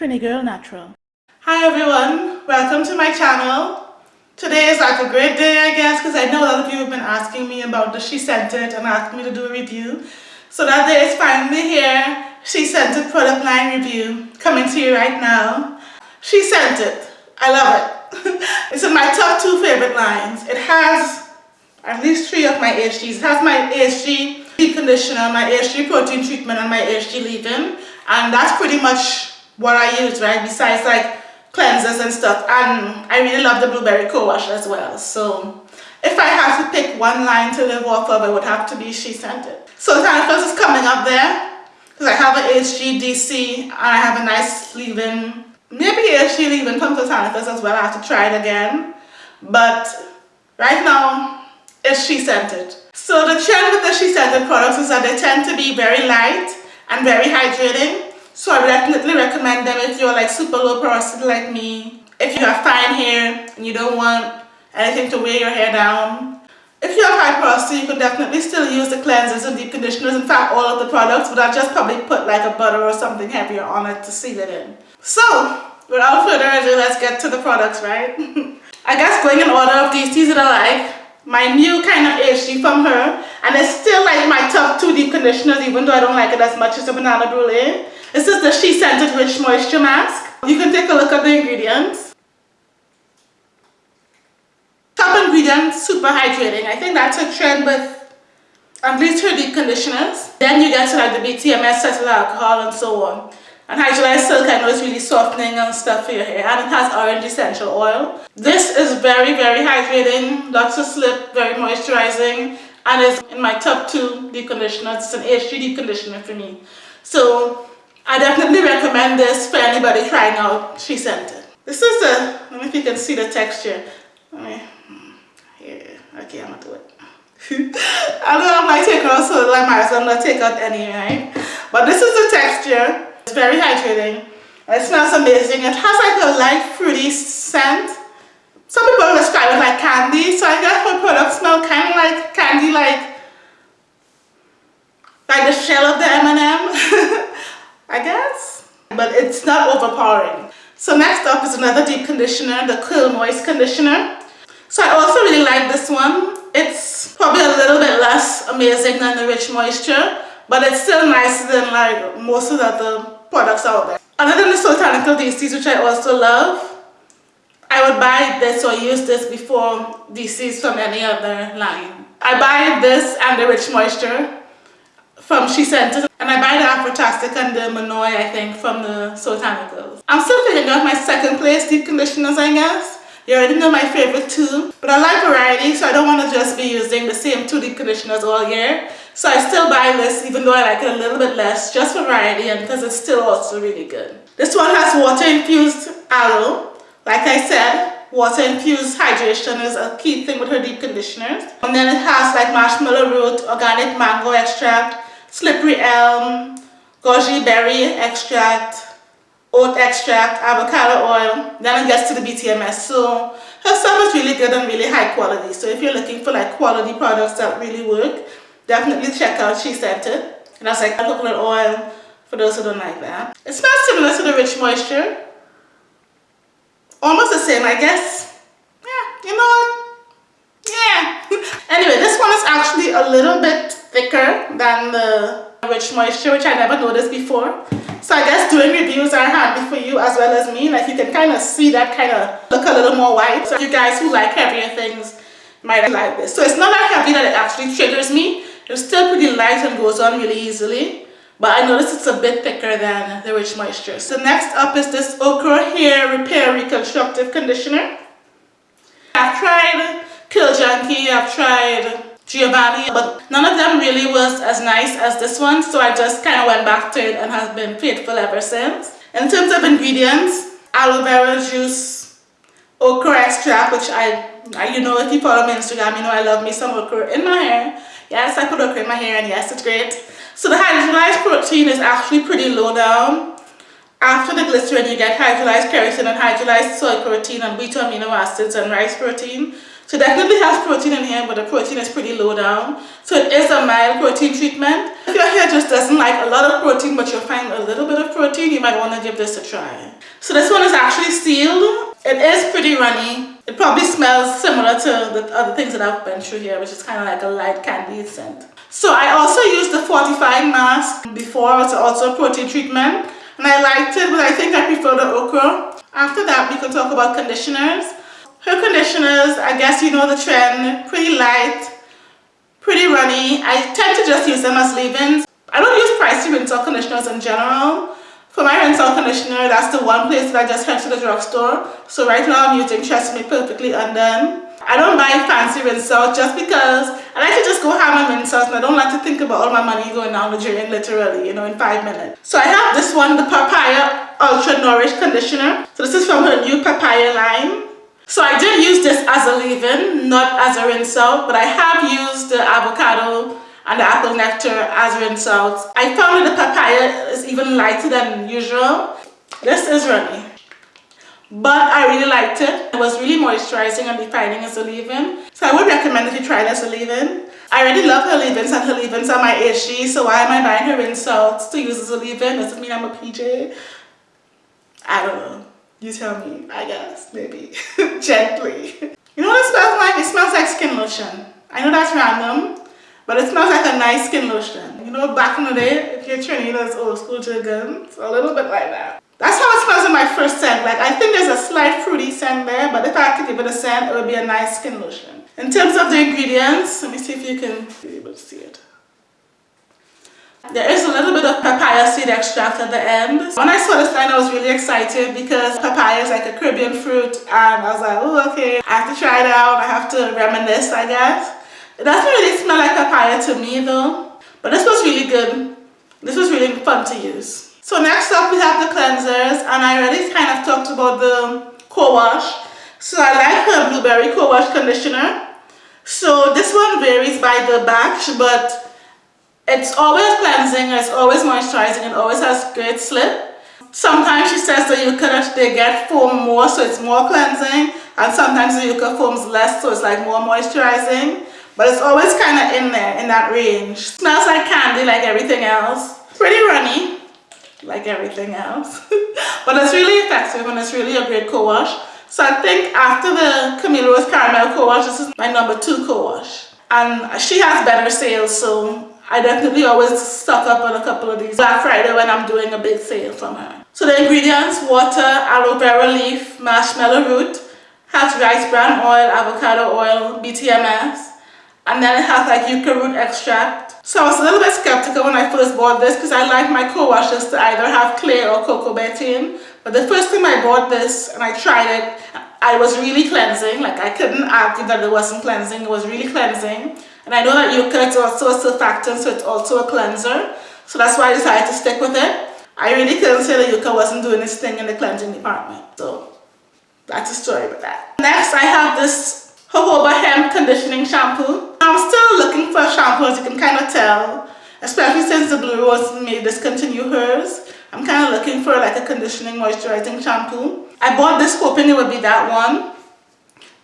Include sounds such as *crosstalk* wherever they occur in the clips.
Trini Girl Natural. Hi everyone, welcome to my channel. Today is like a great day I guess because I know a lot of you have been asking me about the SheScentIt and asking me to do a review. So that day is finally here. SheScentIt product line review coming to you right now. SheScentIt. I love it. *laughs* it's in my top two favorite lines. It has at least three of my AHGs. It has my AHG conditioner, my AHG protein treatment and my AHG leave-in and that's pretty much what I use, right? Besides like cleansers and stuff. And I really love the blueberry co-wash as well. So if I had to pick one line to live off of, it would have to be SheScentIt. So Tanafos is coming up there because I have an HGDC and I have a nice leave-in. Maybe HG leave-in to Tanafos as well. I have to try it again. But right now, it's SheScentIt. So the trend with the SheScentIt products is that they tend to be very light and very hydrating. So I definitely recommend them if you're like super low porosity like me. If you have fine hair and you don't want anything to weigh your hair down. If you have high porosity, you can definitely still use the cleansers and deep conditioners. In fact, all of the products, but I'll just probably put like a butter or something heavier on it to seal it in. So, without further ado, let's get to the products, right? *laughs* I guess going in order of these, teas that I like my new kind of AHG from her and it's still like my top two deep conditioners even though I don't like it as much as the banana brulee this is the SheScentIt Rich Moisture Mask. You can take a look at the ingredients. Top ingredients, super hydrating. I think that's a trend with at least her deep conditioners. Then you get to like the BTMS, cetyl alcohol and so on. And hydrolyzed silk I know is really softening and stuff for your hair and it has orange essential oil. This is very very hydrating, lots of slip, very moisturizing and is in my top two deep conditioners. It's an AHG deep conditioner for me. So I definitely recommend this for anybody trying out SheScentIt. This is the, let me if you can see the texture. Let me, hmm, here, okay, I'm gonna do it. *laughs* I don't have my take out so I might as well not take out any, right? But this is the texture. It's very hydrating. It smells amazing. It has like a light fruity scent. Some people describe it like candy, so I guess my product smell kind of like candy, like like the shell of the M&M. I guess. But it's not overpowering. So next up is another deep conditioner, the Curl Moist Conditioner. So I also really like this one. It's probably a little bit less amazing than the Rich Moisture, but it's still nicer than like most of the other products out there. Other than the Soultanical DCs, which I also love, I would buy this or use this before DCs from any other line. I buy this and the Rich Moisture from SheScentIt and I buy the Afrotastic and the Monoi I think from the Soultanicals. I'm still figuring out my second place deep conditioners I guess. You already know my favorite two but I like variety so I don't want to just be using the same two deep conditioners all year. So I still buy this even though I like it a little bit less just for variety and because it's still also really good. This one has water infused aloe. Like I said, water infused hydration is a key thing with her deep conditioners. And then it has like marshmallow root, organic mango extract, slippery elm, goji berry extract, oat extract, avocado oil, then it gets to the BTMS. So her stuff is really good and really high quality. So if you're looking for like quality products that really work, definitely check out SheScentIt. And that's like coconut oil for those who don't like that. It smells similar to the Rich Moisture. Almost the same, I guess. Yeah, you know what? Yeah. *laughs* anyway, this one is actually a little bit thicker than the Rich Moisture, which I never noticed before. So I guess doing reviews are handy for you as well as me. Like you can kind of see that kind of look a little more white. So you guys who like heavier things might like this. So it's not that heavy that it actually triggers me. It's still pretty light and goes on really easily. But I notice it's a bit thicker than the Rich Moisture. So next up is this Okra Hair Repair Reconstructive Conditioner. I've tried Curl Junkie, I've tried Giovanni but none of them really was as nice as this one so I just kind of went back to it and has been faithful ever since. In terms of ingredients, aloe vera juice, okra extract which I, I, you know if you follow me on Instagram you know I love me some okra in my hair. Yes I put okra in my hair and yes it's great. So the hydrolyzed protein is actually pretty low down. After the glycerin you get hydrolyzed keratin and hydrolyzed soy protein and beta amino acids and rice protein. So definitely has protein in here, but the protein is pretty low down. So it is a mild protein treatment. If your hair just doesn't like a lot of protein, but you'll find a little bit of protein, you might want to give this a try. So this one is actually sealed. It is pretty runny. It probably smells similar to the other things that I've been through here, which is kind of like a light candy scent. So I also used the fortifying mask before, it's also a protein treatment. And I liked it, but I think I prefer the okra. After that, we can talk about conditioners. Her conditioners, I guess you know the trend, pretty light, pretty runny. I tend to just use them as leave-ins. I don't use pricey rinse out conditioners in general. For my rinse conditioner, that's the one place that I just head to the drugstore. So right now I'm using Tresemme Perfectly Undone. I don't buy fancy rinse just because I like to just go have my rinse and I don't like to think about all my money going down the drain literally, you know, in five minutes. So I have this one, the Papaya Ultra Nourish Conditioner. So this is from her new Papaya line. So I did use this as a leave-in, not as a rinse out, but I have used the avocado and the apple nectar as rinse out. I found that the papaya is even lighter than usual. This is runny. But I really liked it. It was really moisturizing and defining as a leave-in. So I would recommend if you try this as a leave-in. I already love her leave-ins and her leave-ins are my HG, so why am I buying her rinse out to use as a leave-in? Does it mean I'm a PJ? I don't know. You tell me, I guess, maybe. *laughs* Gently. You know what it smells like? It smells like skin lotion. I know that's random, but it smells like a nice skin lotion. You know, back in the day, if you're Trinidad's old school jargon, a little bit like that. That's how it smells in my first scent. Like, I think there's a slight fruity scent there, but if I to give it a scent, it would be a nice skin lotion. In terms of the ingredients, let me see if you can be able to see it. There is a little bit of papaya seed extract at the end. When I saw this line, I was really excited because papaya is like a Caribbean fruit and I was like, oh, okay, I have to try it out. I have to reminisce, I guess. It doesn't really smell like papaya to me though, but this was really good. This was really fun to use. So next up we have the cleansers and I already kind of talked about the co-wash. So I like her blueberry co-wash conditioner. So this one varies by the batch, but it's always cleansing, it's always moisturizing, it always has great slip. Sometimes she says the yucca they get foam more so it's more cleansing and sometimes the yucca foams less so it's like more moisturizing. But it's always kind of in there, in that range. Smells like candy like everything else. Pretty runny, like everything else. *laughs* but it's really effective and it's really a great co-wash. So I think after the Camille Rose Caramel co-wash, this is my number two co-wash. And she has better sales, so I definitely always stock up on a couple of these Black Friday when I'm doing a big sale from her. So the ingredients, water, aloe vera leaf, marshmallow root, has rice bran oil, avocado oil, BTMS, and then it has like yucca root extract. So I was a little bit skeptical when I first bought this because I like my co-washes to either have clay or coco betaine. But the first time I bought this and I tried it, I was really cleansing. Like I couldn't argue that it wasn't cleansing. It was really cleansing. And I know that yucca is also a surfactant, so it's also a cleanser. So that's why I decided to stick with it. I really couldn't say that yucca wasn't doing its thing in the cleansing department. So that's a story with that. Next, I have this jojoba hemp conditioning shampoo. I'm still looking for a shampoo, as you can kind of tell. Especially since the Blue Rose may discontinue hers. I'm kind of looking for like a conditioning moisturizing shampoo. I bought this hoping it would be that one.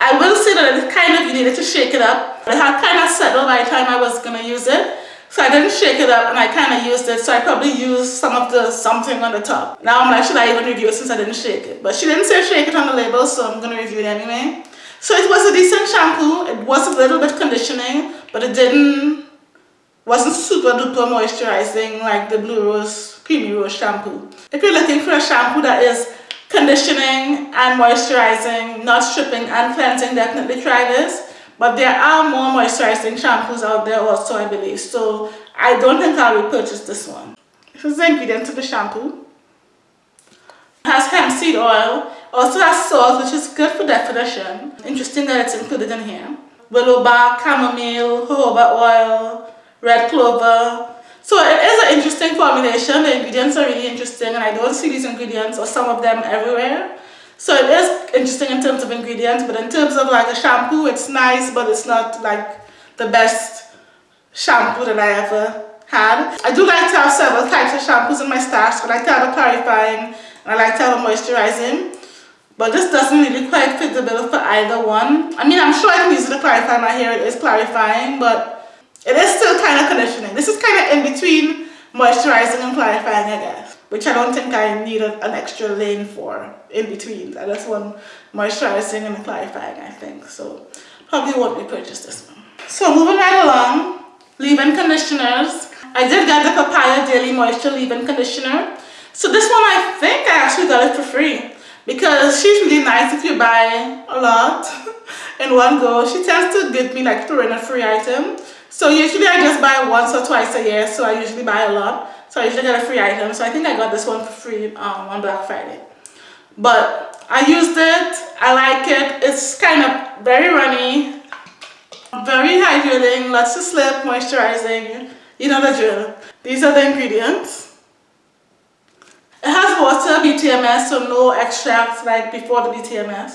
I will say that it kind of, you needed to shake it up. It had kind of settled by the time I was going to use it. So I didn't shake it up and I kind of used it. So I probably used some of the something on the top. Now I'm like, should I even review it since I didn't shake it? But she didn't say shake it on the label, so I'm going to review it anyway. So it was a decent shampoo. It was a little bit conditioning, but it didn't, wasn't super duper moisturizing like the Blue Rose Creamy Rose shampoo. If you're looking for a shampoo that is conditioning and moisturizing, not stripping and cleansing, definitely try this. But there are more moisturizing shampoos out there also, I believe. So I don't think I will purchase this one. This is the ingredients of the shampoo. It has hemp seed oil. Also has salt, which is good for definition. Interesting that it's included in here. Willow bark, chamomile, jojoba oil, red clover, so it is an interesting formulation. The ingredients are really interesting and I don't see these ingredients or some of them everywhere. So it is interesting in terms of ingredients, but in terms of like a shampoo, it's nice, but it's not like the best shampoo that I ever had. I do like to have several types of shampoos in my stash. I like to have a clarifying and I like to have a moisturizing. but this doesn't really quite fit the bill for either one. I mean, I'm sure I can use it to clarify my hair. It is clarifying, but it is still kind of conditioning. This is kind of in between moisturizing and clarifying, I guess, which I don't think I need an extra lane for in between. I just want moisturizing and clarifying, I think. So probably won't repurchase this one. So moving right along, leave-in conditioners. I did get the Papaya Daily Moisture Leave-In Conditioner. So this one, I think I actually got it for free because she's really nice if you buy a lot *laughs* in one go. She tends to give me like throw in a free item. So usually I just buy once or twice a year, so I usually buy a lot. So I usually get a free item. So I think I got this one for free um, on Black Friday. But I used it, I like it. It's kind of very runny, very hydrating, lots of slip, moisturizing. You know the drill. These are the ingredients. It has water, BTMS, so no extracts like before the BTMS.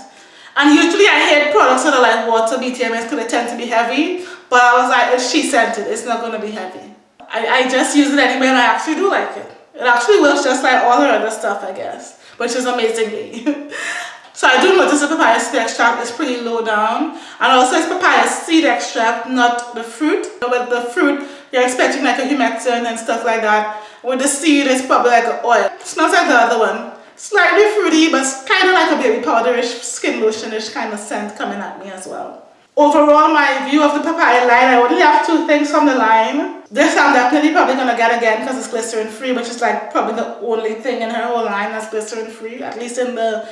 And usually I hate products that are like water, BTMS because they tend to be heavy. But I was like, it's SheScentIt, it's not going to be heavy. I, I just use it anyway and I actually do like it. It actually works just like all her other stuff, I guess, which is amazingly. *laughs* so I do notice the papaya seed extract is pretty low down. And also it's papaya seed extract, not the fruit. With the fruit, you're expecting like a humectant and stuff like that. With the seed, it's probably like an oil. It smells like the other one. Slightly fruity, but kind of like a baby powderish, skin lotionish kind of scent coming at me as well. Overall, my view of the papaya line, I only have two things from the line. This I'm definitely probably going to get again because it's glycerin free, which is like probably the only thing in her whole line that's glycerin free, at least in the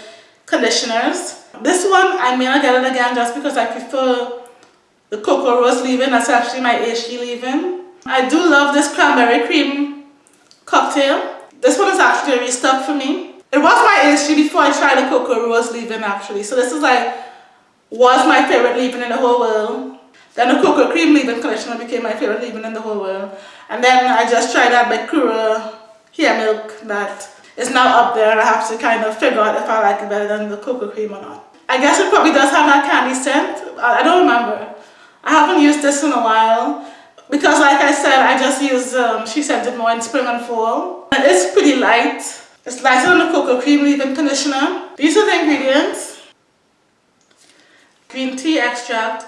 conditioners. This one, I may not get it again just because I prefer the cocoa rose leave-in. That's actually my HD leave-in. I do love this cranberry cream cocktail. This one is actually a restock for me. It was my issue before I tried the Cocoa Rose leave-in actually. So this is like, was my favorite leave-in in the whole world. Then the Cocoa Cream leave-in conditioner became my favorite leave-in in the whole world. And then I just tried that Bakura hair milk that is now up there and I have to kind of figure out if I like it better than the cocoa cream or not. I guess it probably does have that candy scent. I don't remember. I haven't used this in a while. Because like I said, I just use, um, SheScentIt more in spring and fall. And it's pretty light. It's lighter than the cocoa cream leave-in conditioner. These are the ingredients. Green tea extract,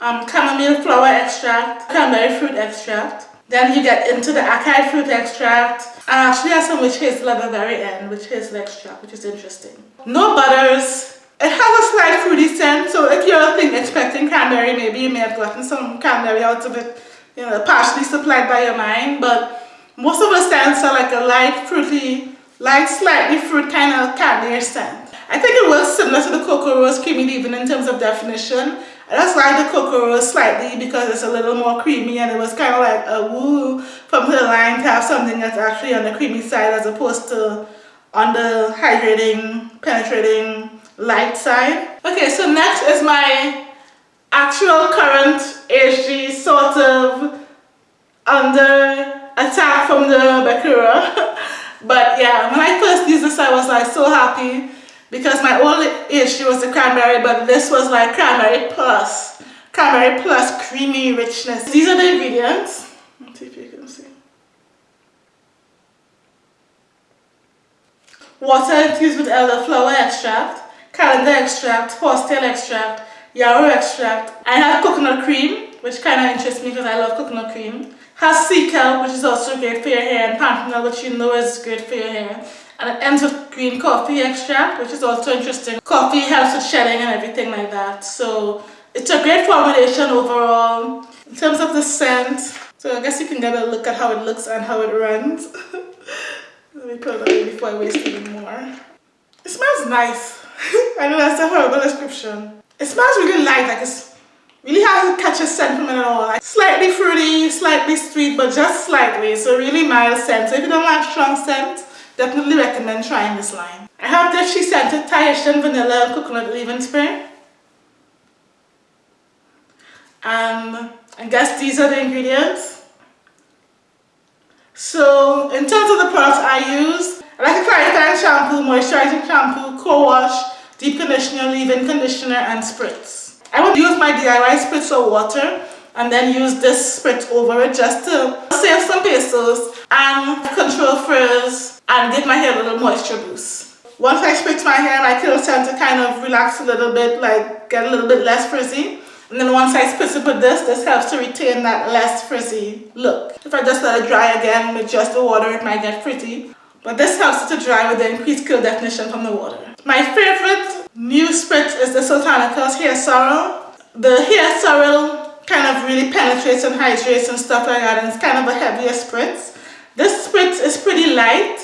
um, chamomile flower extract, cranberry fruit extract. Then you get into the acai fruit extract. And actually has some witch hazel at the very end, witch hazel extract, which is interesting. No butters. It has a slight fruity scent, so if you're thinking, expecting cranberry, maybe you may have gotten some cranberry out of it you know, partially supplied by your mind, but most of the scents are like a light fruity, light slightly fruit kind of candy scent. I think it was similar to the Cocoa Rose Creamy even in terms of definition. I just like the Cocoa Rose slightly because it's a little more creamy and it was kind of like a woo from the line to have something that's actually on the creamy side as opposed to on the hydrating, penetrating, light side. Okay, so next is my actual current HD sort of under attack from the Bakura. *laughs* but yeah, when I first used this I was like so happy because my old issue was the cranberry but this was like cranberry plus. Cranberry plus creamy richness. These are the ingredients. Let's see if you can see. Water infused with elderflower extract, calendula extract, horsetail extract, yarrow extract. I have coconut cream, which kind of interests me because I love coconut cream. Has sea kelp, which is also great for your hair, and panthenol, which you know is great for your hair. And it ends with green coffee extract, which is also interesting. Coffee helps with shedding and everything like that. So it's a great formulation overall. In terms of the scent, so I guess you can get a look at how it looks and how it runs. *laughs* Let me put it away before I waste even more. It smells nice. *laughs* I know that's a horrible description. It smells really light, like it's really hard to catch a scent from it at all. Like slightly fruity, slightly sweet, but just slightly. So really mild scent. So if you don't like strong scent, definitely recommend trying this line. I have this SheScentIt Tahitian Vanilla and Coconut Leave-In Spray. And um, I guess these are the ingredients. So in terms of the products I use, I like a clarifying shampoo, moisturizing shampoo, co-wash, deep conditioner, leave-in conditioner, and spritz. I would use my DIY spritz or water and then use this spritz over it just to save some pesos and control frizz and give my hair a little moisture boost. Once I spritz my hair, my curls tend to kind of relax a little bit, like get a little bit less frizzy. And then once I spritz it with this, this helps to retain that less frizzy look. If I just let it dry again with just the water, it might get frizzy. But this helps it to dry with the increased curl definition from the water. My favorite new spritz is the Soultanicals Hair Sorrel. The hair sorrel kind of really penetrates and hydrates and stuff like that and it's kind of a heavier spritz. This spritz is pretty light.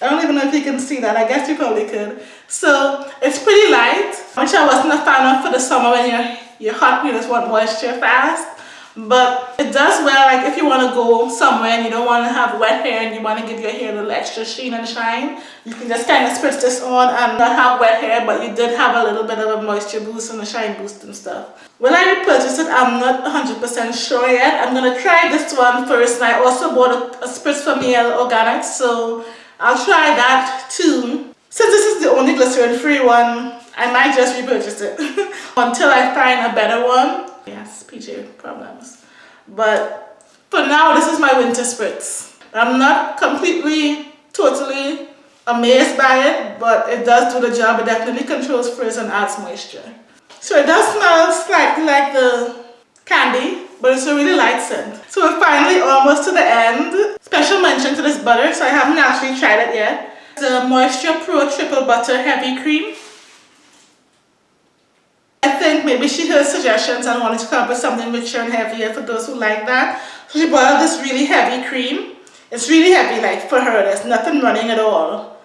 I don't even know if you can see that. I guess you probably could. So it's pretty light, which I wasn't a fan of for the summer when you're, you're hot you just want moisture fast. But it does well like if you want to go somewhere and you don't want to have wet hair and you want to give your hair a little extra sheen and shine, you can just kind of spritz this on and not have wet hair but you did have a little bit of a moisture boost and a shine boost and stuff. When I repurchased it, I'm not 100% sure yet. I'm to try this one first and I also bought a, a spritz from Mielle Organics so I'll try that too. Since this is the only glycerin free one, I might just repurchase it *laughs* until I find a better one. Yes, PJ problems. But for now, this is my winter spritz. I'm not completely, totally amazed by it, but it does do the job. It definitely controls frizz and adds moisture. So it does smell slightly like the candy, but it's a really light scent. So we're finally almost to the end. Special mention to this butter, so I haven't actually tried it yet. The Moisture Pro Triple Butter Heavy Cream. I think maybe she heard suggestions and wanted to come up with something richer and heavier for those who like that. So she bought this really heavy cream. It's really heavy, like for her, there's nothing running at all.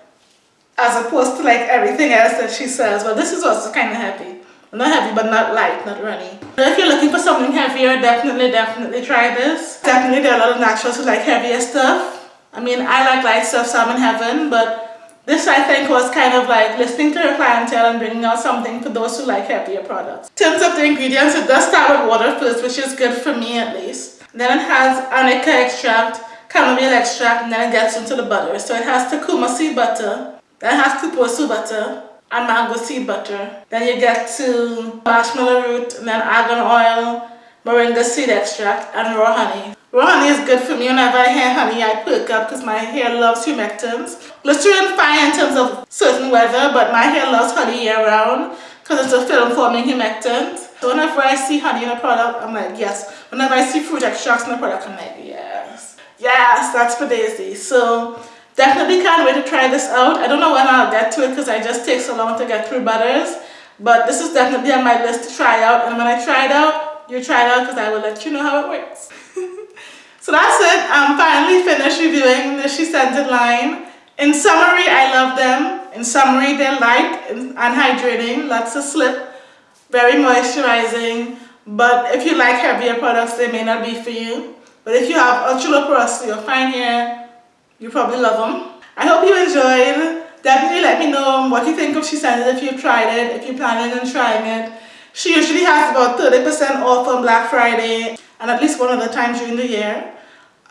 As opposed to like everything else that she sells. But this is also kind of heavy. Not heavy, but not light, not runny. If you're looking for something heavier, definitely, definitely try this. Definitely, there are a lot of naturals who like heavier stuff. I mean, I like light stuff, so I'm in heaven, but this I think was kind of like listening to her clientele and bringing out something for those who like heavier products. In terms of the ingredients, it does start with water first, which is good for me at least. Then it has arnica extract, chamomile extract, and then it gets into the butter. So it has tucuma seed butter, then it has cupuacu butter, and mango seed butter. Then you get to marshmallow root, and then argan oil, moringa seed extract, and raw honey. Honey is good for me. Whenever I have honey, I perk up because my hair loves humectants. Glycerin fine in terms of certain weather, but my hair loves honey year round because it's a film forming humectant. So whenever I see honey in a product, I'm like, yes. Whenever I see fruit extracts in a product, I'm like, yes. Yes, that's for Daisy. So definitely can't wait to try this out. I don't know when I'll get to it because I just take so long to get through butters. But this is definitely on my list to try out. And when I try it out, you try it out because I will let you know how it works. *laughs* so that's it. I'm finally finished reviewing the SheScentIt line. In summary, I love them. In summary, they're light and hydrating, lots of slip, very moisturizing. But if you like heavier products, they may not be for you. But if you have ultra low porosity or fine hair, you probably love them. I hope you enjoyed. Definitely let me know what you think of SheScentIt if you've tried it, if you're planning on trying it. She usually has about 30% off on Black Friday and at least one other time during the year.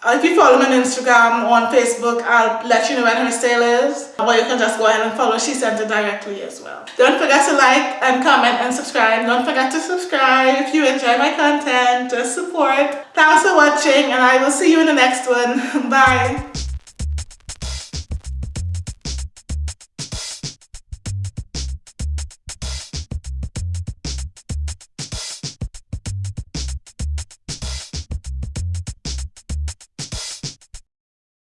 Uh, if you follow me on Instagram or on Facebook, I'll let you know when her sale is. Or you can just go ahead and follow SheScentIt directly as well. Don't forget to like and comment and subscribe. Don't forget to subscribe if you enjoy my content. Just support. Thanks for watching and I will see you in the next one. *laughs* Bye.